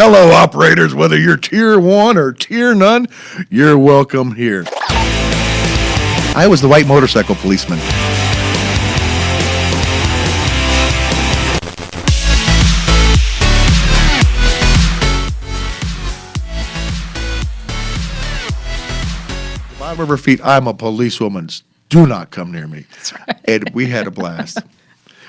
Hello, operators. Whether you're tier one or tier none, you're welcome here. I was the white motorcycle policeman. Five River Feet, I'm a policewoman. Do not come near me. And we had a blast.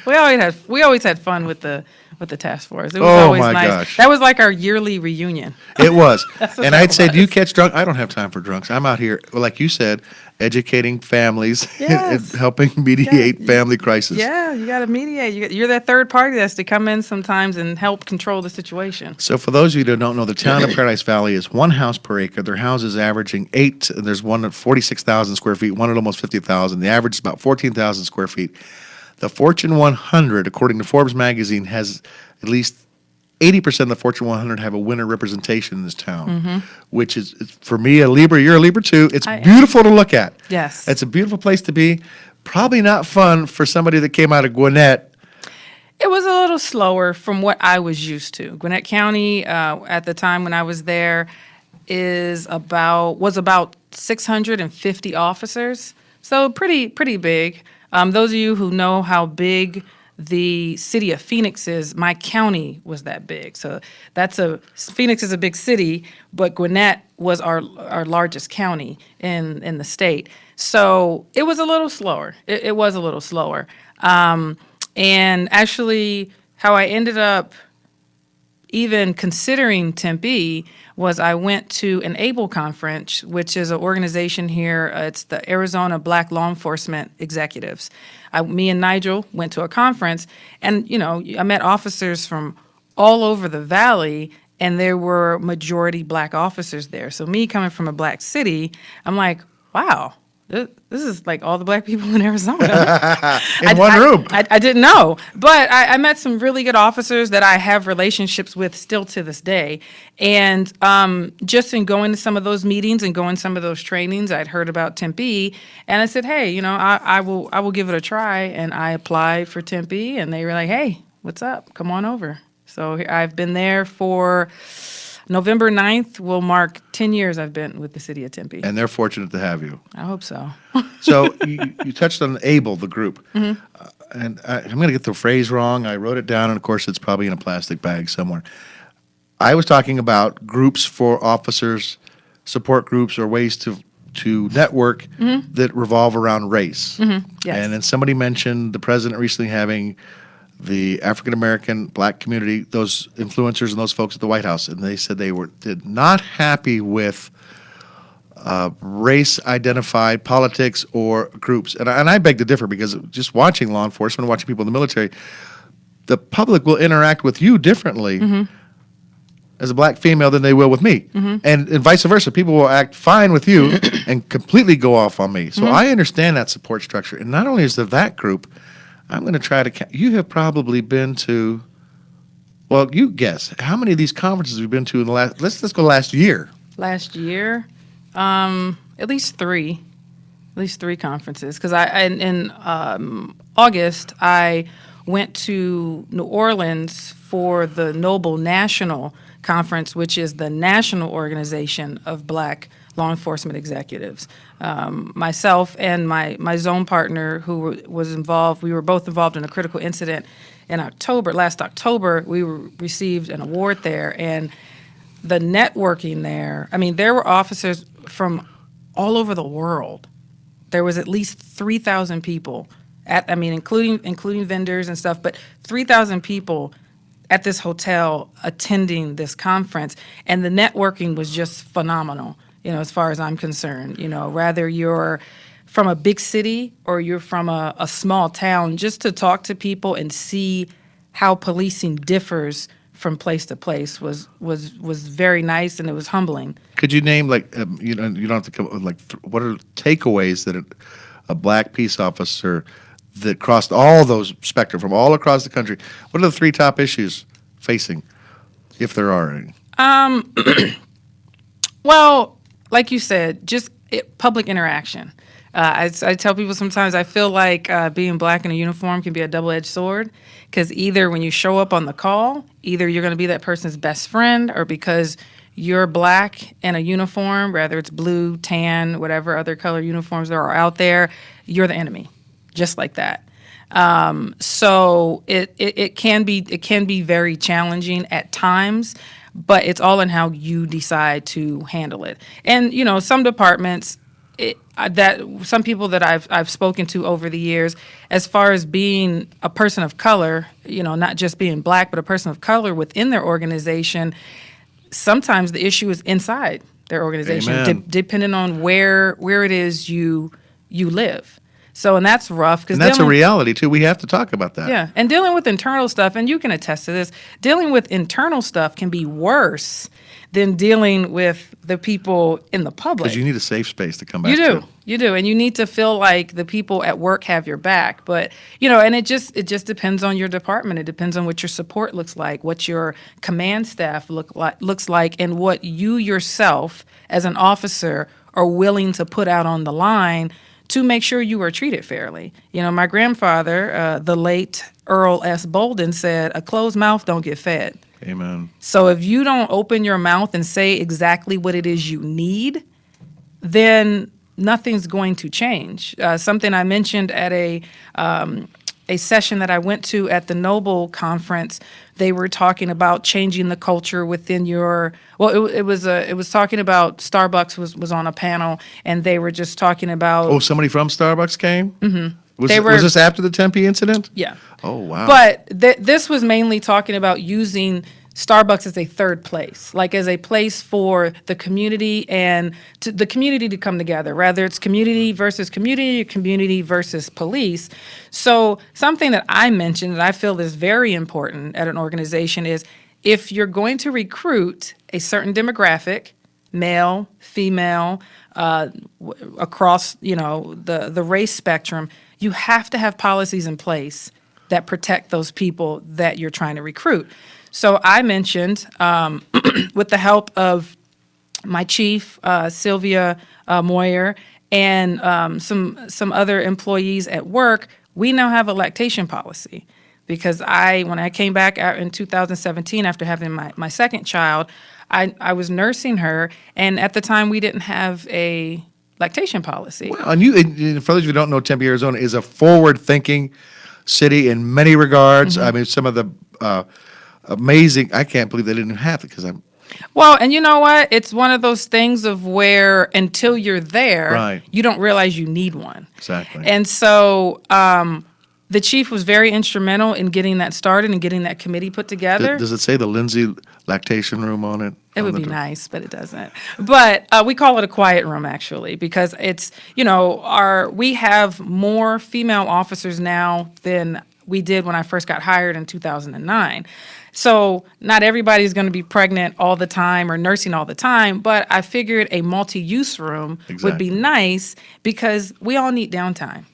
We always had we always had fun with the with the task force. It was Oh, always my nice. gosh. That was like our yearly reunion. It was. what and that I'd say, do you was. catch drunk? I don't have time for drunks. I'm out here, well, like you said, educating families and Yes. helping mediate family crisis. Yeah, you got to mediate. You, you're that third party that's to come in sometimes and help control the situation. So for those of you that don't know, the town of Paradise Valley is one house per acre. Their houses averaging eight. There's one at 46,000 square feet, one at almost 50,000. The average is about 14,000 square feet. The Fortune 100, according to Forbes magazine, has at least 80% of the Fortune 100 have a winter representation in this town, which is, for me, a Libra, you're a Libra too. It's. I am. beautiful to look at. Yes. It's a beautiful place to be. Probably not fun for somebody that came out of Gwinnett. It was a little slower from what I was used to. Gwinnett County, uh, at the time when I was there, is about was about 650 officers, so pretty pretty big. Um, those of you who know how big the city of Phoenix is, my county was that big. So that's a Phoenix is a big city, but Gwinnett was our our largest county in in the state. So it was a little slower. It, it was a little slower. Um, and actually, how I ended up even considering Tempe was I went to an ABLE conference, which is an organization here. uh, It's the Arizona Black Law Enforcement Executives. I, me and Nigel went to a conference, and you know, I met officers from all over the valley, and there were majority black officers there. So me coming from a black city, I'm like, wow. This this is like all the black people in Arizona In I- one I- room. I, I didn't know, but I, I met some really good officers that I have relationships with still to this day. And um, just in going to some of those meetings and going to some of those trainings, I'd heard about Tempe, and I said, hey, you know, I, I will I will give it a try. And I applied for Tempe, and they were like, hey, what's up? Come on over. So here- I've been there for November 9th will mark 10 years I've been with the city of Tempe. and they're fortunate to have you. I hope so. So you, you touched on ABLE, the group, Mm-hmm. uh, and I, I'm going to get the phrase wrong. I wrote it down, and of course, it's probably in a plastic bag somewhere. I was talking about groups for officers, support groups, or ways to to network that revolve around race. Mm-hmm. yes. And then somebody mentioned the president recently having the African American black community, those influencers and those folks at the White House, and they said they were did not happy with uh, race identified politics or groups. And I, and I beg to differ because just watching law enforcement, watching people in the military, the public will interact with you differently mm-hmm. as a black female than they will with me. Mm-hmm. And, and vice versa. People will act fine with you and completely go off on me. So mm-hmm. I understand that support structure. And not only is there that group, I'm going to try to. You have probably been to. Well, you guess how many of these conferences have you been to in the last? Let's let's go last year. last year um at least three at least three conferences because i in, in um, august i went to new orleans for the NOBLE national conference which is the national organization of black law enforcement executives um, myself and my, my zone partner who was involved we were both involved in a critical incident in october last october we received an award there and the networking there, I mean, there were officers from all over the world. There was at least 3,000 people at, I mean, including including vendors and stuff, but 3,000 people at this hotel attending this conference, and the networking was just phenomenal. You know, as far as I'm concerned, you know, whether you're from a big city or you're from a, a small town, just to talk to people and see how policing differs from place to place was was was very nice and it was humbling. Could you name like um, you know you don't have to come up with like th- what are the takeaways that a, a black peace officer that crossed all those spectrum from all across the country? What are the three top issues facing, if there are any? Um, Well, like you said, just it, public interaction. Uh, I, I tell people sometimes I feel like uh, being black in a uniform can be a double edged sword because either when you show up on the call, either you're going to be that person's best friend or because you're black in a uniform, whether it's blue, tan, whatever other color uniforms there are out there, you're the enemy, just like that. Um, so it, it, it can be it can be very challenging at times, but it's all in how you decide to handle it. And you know, some departments it, that some people that I've I've spoken to over the years, as far as being a person of color, you know, not just being black, but a person of color within their organization, sometimes the issue is inside their organization, de- depending on where where it is you you live. So, and that's rough because And that's a reality too. We have to talk about that. yeah, and dealing with internal stuff, and you can attest to this, dealing with internal stuff can be worse than dealing with the people in the public. Because you need a safe space to come back to. You do. to. You do. And you need to feel like the people at work have your back. But, you know, and it just it just depends on your department. It depends on what your support looks like, what your command staff look like looks like, and what you yourself as an officer are willing to put out on the line to make sure you are treated fairly. You know, my grandfather, uh, the late Earl S. Bolden, said, "A closed mouth don't get fed." Amen. So if you don't open your mouth and say exactly what it is you need, then nothing's going to change. Uh, something I mentioned at a um, a session that I went to at the NOBLE conference, they were talking about changing the culture within your. Well, it, it was a, it was talking about Starbucks was was on a panel, and they were just talking about. Oh, somebody from Starbucks came. Mm-hmm. Was, They it- was this after the Tempe incident? yeah. Oh wow. But th- this was mainly talking about using Starbucks as a third place, like as a place for the community and to, the community to come together, rather it's community versus community, or community versus police. So something that I mentioned that I feel is very important at an organization is if you're going to recruit a certain demographic, male, female, uh, across you know the the race spectrum, you have to have policies in place that protect those people that you're trying to recruit. So I mentioned, um, with the help of my chief, uh, Sylvia uh, Moir, and um, some some other employees at work, we now have a lactation policy. Because I, when I came back out in 2017 after having my, my second child, I, I was nursing her, and at the time we didn't have a lactation policy. and you, and- for those you who don't know, Tempe, Arizona is a forward-thinking city in many regards. Mm-hmm. I mean, some of the uh, amazing. I can't believe they didn't have it because I'm Well, and you know what? It's one of those things of where until you're there, Right. you don't realize you need one. Exactly. And so um, the chief was very instrumental in getting that started and getting that committee put together. Does it say the Lindsay lactation room on it? It On would be door? nice, but it doesn't. But uh, we call it a quiet room actually because it's you know our we have more female officers now than we did when I first got hired in 2009. So not everybody's going to be pregnant all the time or nursing all the time, but I figured a multi-use room would be nice because we all need downtime.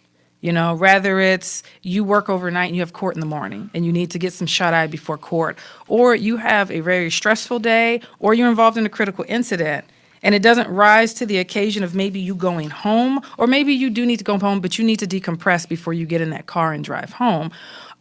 You know, rather it's you work overnight and you have court in the morning and you need to get some shut eye before court, or you have a very stressful day, or you're involved in a critical incident and it doesn't rise to the occasion of maybe you going home, or maybe you do need to go home, but you need to decompress before you get in that car and drive home.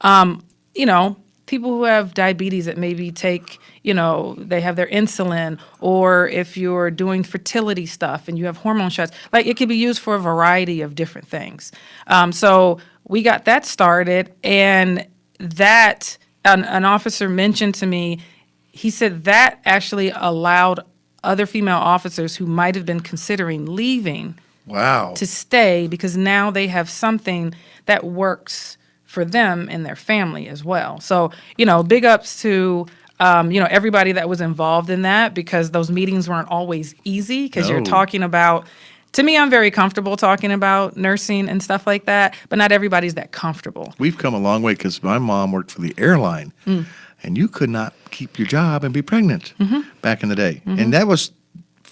Um, you know, people who have diabetes that maybe take, you know, they have their insulin, or if you're doing fertility stuff and you have hormone shots, like it can be used for a variety of different things. Um, so we got that started, and that an, an officer mentioned to me, he said that actually allowed other female officers who might have been considering leaving Wow. to stay because now they have something that works for them and their family as well. So, you know, big ups to um, you know everybody that was involved in that because those meetings weren't always easy because you're talking about to me I'm very comfortable talking about nursing and stuff like that, but not everybody's that comfortable. We've come a long way because my mom worked for the airline, Mm. and you could not keep your job and be pregnant Mm-hmm. back in the day, and that was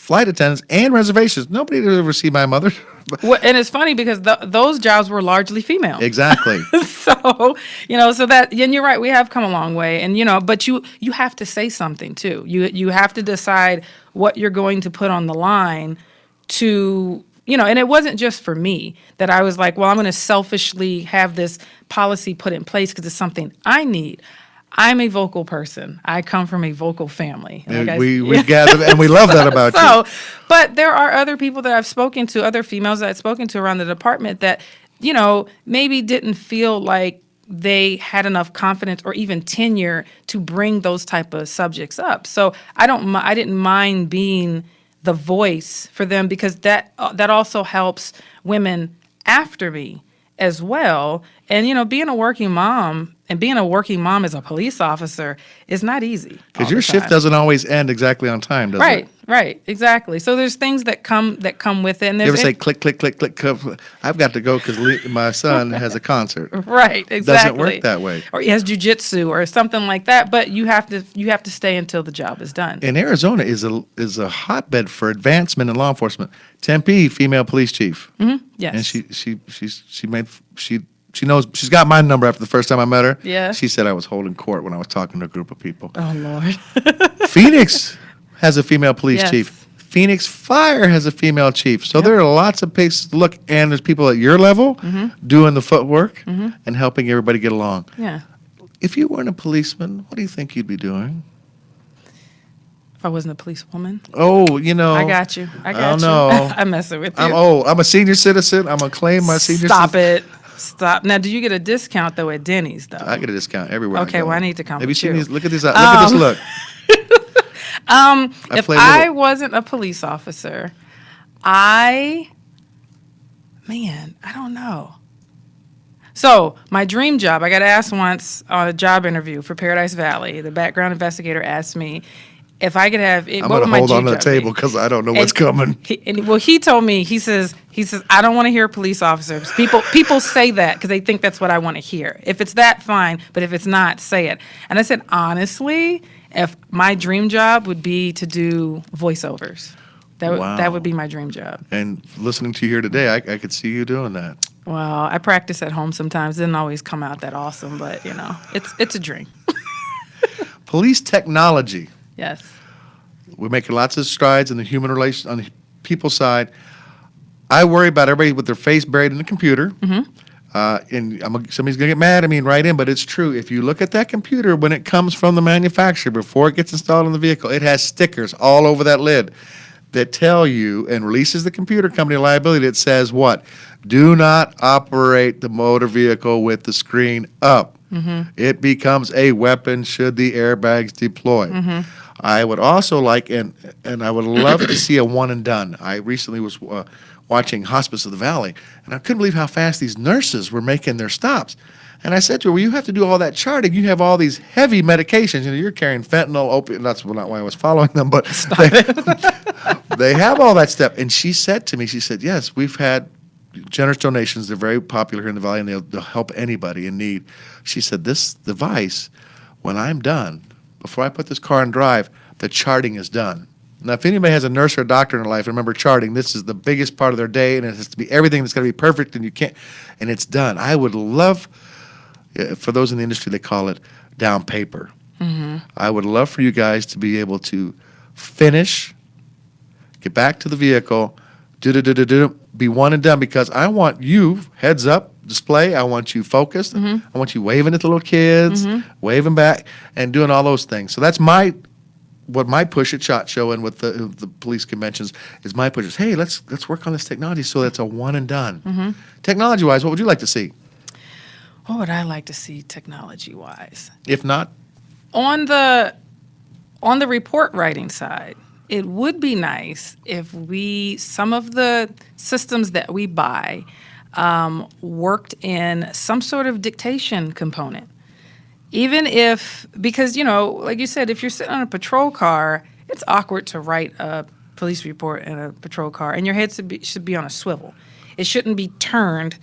flight attendants and reservations. Nobody would ever see my mother. Well, and it's funny because th- those jobs were largely female. exactly. so you know so that and you're right we have come a long way and you know but you you have to say something too you you have to decide what you're going to put on the line to you know, and it wasn't just for me that I was like, well, I'm going to selfishly have this policy put in place because it's something I need. I'm a vocal person. I come from a vocal family. Like I- we we gather and we love that about you. but there are other people that I've spoken to, other females that I've spoken to around the department that, you know, maybe didn't feel like they had enough confidence or even tenure to bring those type of subjects up. So I don't, I didn't mind being the voice for them because that uh, that also helps women after me as well. And you know, being a working mom and being a working mom as a police officer is not easy. Because your shift doesn't always end exactly on time, does Right, it? right, right, exactly. So there's things that come that come with it. And You ever say click, click, click, click, click? I've got to go because my son has a concert. right, exactly. Doesn't work that way. Or he has jujitsu or something like that. But you have to you have to stay until the job is done. And Arizona is a is a hotbed for advancement in law enforcement. Tempe, female police chief, mm-hmm, yes. and she she she's she made she she knows she's got my number after the first time I met her. Yeah. she said I was holding court when I was talking to a group of people. oh Lord. Phoenix has a female police Yes. chief. Phoenix Fire has a female chief. So there are lots of places to look, and there's people at your level Mm-hmm. doing the footwork and helping everybody get along. yeah. If you weren't a policeman, what do you think you'd be doing? If I wasn't a policewoman. Oh, you know, I got you. I I got don't you. know. I'm messing with you. I'm old. I'm a senior citizen. I'm gonna claim my senior. Stop it. Stop. Now, do you get a discount though at Denny's though? I get a discount everywhere. Okay, I well, I need to come Have you seen you. these? Look at this. Look at this Um, look. Um, I if I little. wasn't a police officer, I, man, I don't know. So my dream job, I got asked once on a job interview for Paradise Valley. The background investigator asked me if I could have. It, I'm what gonna hold on to the table because I don't know what's And coming. He, and, well, he told me. He says. He says I don't want to hear police officers. People people say that because they think that's what I want to hear. If it's that, fine. But if it's not, say it. And I said honestly, if my dream job would be to do voiceovers, that would Wow. that would be my dream job. And listening to you here today, I, I could see you doing that. Well, I practice at home sometimes. It doesn't always come out that awesome, but you know, it's it's a dream. Police technology. Yes. We're making lots of strides in the human relation on the people side. I worry about everybody with their face buried in the computer. Mm-hmm. Uh, and I'm, somebody's gonna get mad at me and write in, but it's true. If you look at that computer when it comes from the manufacturer before it gets installed in the vehicle, it has stickers all over that lid that tell you and releases the computer company liability that says what? Do not operate the motor vehicle with the screen up. It becomes a weapon should the airbags deploy. I would also like, and and I would love to see a one and done. I recently was uh, watching Hospice of the Valley, and I couldn't believe how fast these nurses were making their stops. And I said to her, "Well, you have to do all that charting. You have all these heavy medications. You know, you're carrying fentanyl, opiate. That's not why I was following them, but they, they have all that stuff." And she said to me, "She said, yes, we've had generous donations. They're very popular here in the valley, and they'll, they'll help anybody in need." She said, "This device, when I'm done, before I put this car in drive, the charting is done." Now, if anybody has a nurse or a doctor in their life, remember charting. This is the biggest part of their day, and it has to be everything that's going to be perfect, and you can't, and it's done. I would love, uh, for those in the industry, they call it down paper. I would love for you guys to be able to finish, get back to the vehicle, do do do do do, be one and done because I want you heads up display. I want you focused. Mm-hmm. I want you waving at the little kids, mm-hmm. waving back, and doing all those things. So that's my what my push at SHOT Show and with the the police conventions is my push is hey let's let's work on this technology so that's a one and done. Mm-hmm. Technology wise, what would you like to see? What would I like to see technology wise? If not, on the on the report writing side it would be nice if we some of the systems that we buy um, worked in some sort of dictation component even if because you know like you said if you're sitting on a patrol car it's awkward to write a police report in a patrol car and your head should be, should be on a swivel it shouldn't be turned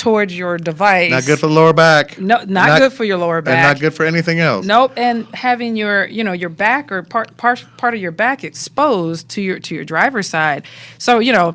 towards your device not good for the lower back. no not, good for your lower back and not good for anything else. Nope, and having your you know your back or part part part of your back exposed to your to your driver's side. So you know,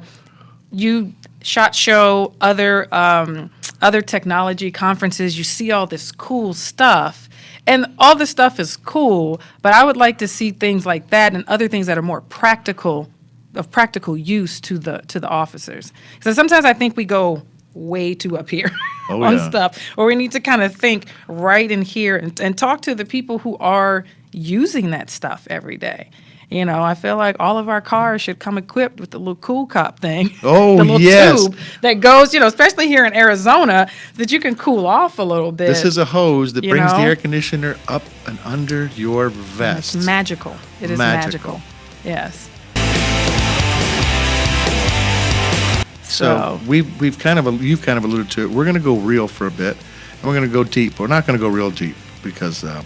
you SHOT Show other um, other technology conferences. You see all this cool stuff, and all this stuff is cool. But I would like to see things like that and other things that are more practical of practical use to the to the officers. Because sometimes I think we go way too up here Oh, on yeah. stuff, or we need to kind of think right in here and, and talk to the people who are using that stuff every day. You know, I feel like all of our cars should come equipped with the little cool cop thing. Oh, the little yes. tube that goes, you know, especially here in Arizona, that you can cool off a little bit. This is a hose that brings the air conditioner up and under your vest. It's magical. It is Magical. magical. Yes. So So- we've we've kind of you've kind of alluded to it. We're going to go real for a bit, and we're going to go deep. We're not going to go real deep because uh,